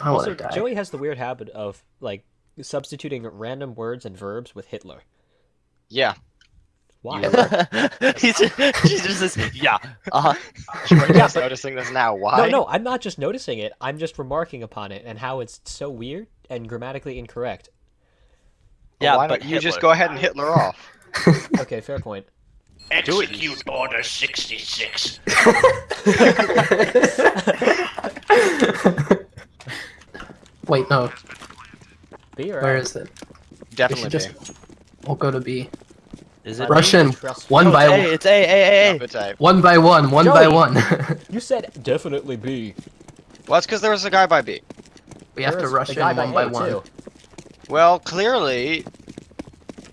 I want Also, to die. Joey has the weird habit of like substituting random words and verbs with Hitler. Yeah. Why? he's just, he's just this. Yeah. Uh huh. You're just noticing this now. Why? No, no, I'm not just noticing it. I'm just remarking upon it and how it's so weird and grammatically incorrect. Yeah, Why but don't you just go ahead and Hitler off? Okay, fair point. Execute Order 66. Wait, no. B or Where A? is it? Definitely. should just. We'll go to B. Is it? Russian. Trust- One No, by one. It's A. A. A. If it's A. One by one. One by one. You said definitely B. Well, that's because there was a guy by B. we have to rush in guy one by A, one. too. Well, clearly,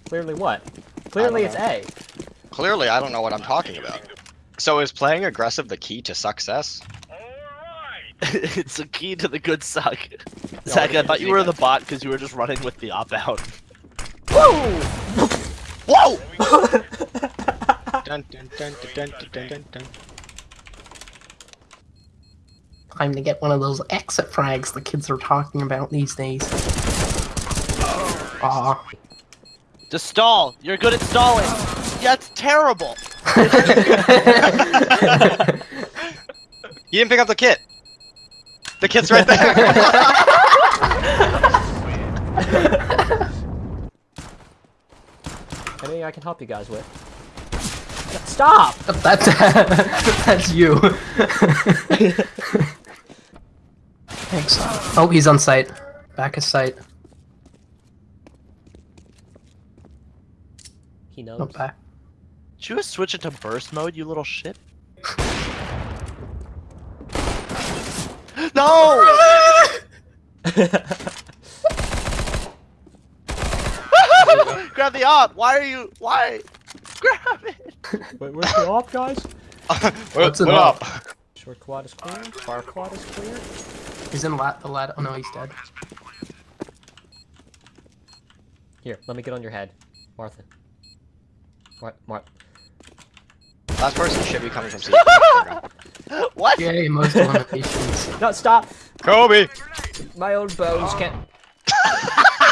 Clearly what? Clearly it's A. clearly, I don't know what I'm talking about. So is playing aggressive the key to success? it's the key to the good suck. Zach, I thought you were the bot because you were just running with the op out. Whoa! dun, dun, dun, dun, dun, dun, dun, dun. Time to get one of those exit frags the kids are talking about these days. Aw. Just stall. You're good at stalling. Yeah, it's terrible. You didn't pick up the kit. The kit's right there. Anything I can help you guys with? Stop! That's that's you. Thanks. Oh, he's on site. Back of site. He knows. Not back. Did you switch it to burst mode, you little shit? no! Grab the op. Why are you? Why? Grab it. Wait, where's the op, guys? What's What's it up? Short quad is clear. Far quad is clear. He's in lat the lat. Oh no, he's dead. Here, let me get on your head. Martha. Mar- Mar- Last person should be coming from C. What? Yay, most eliminations. no, stop! Kobe! My old bones can't.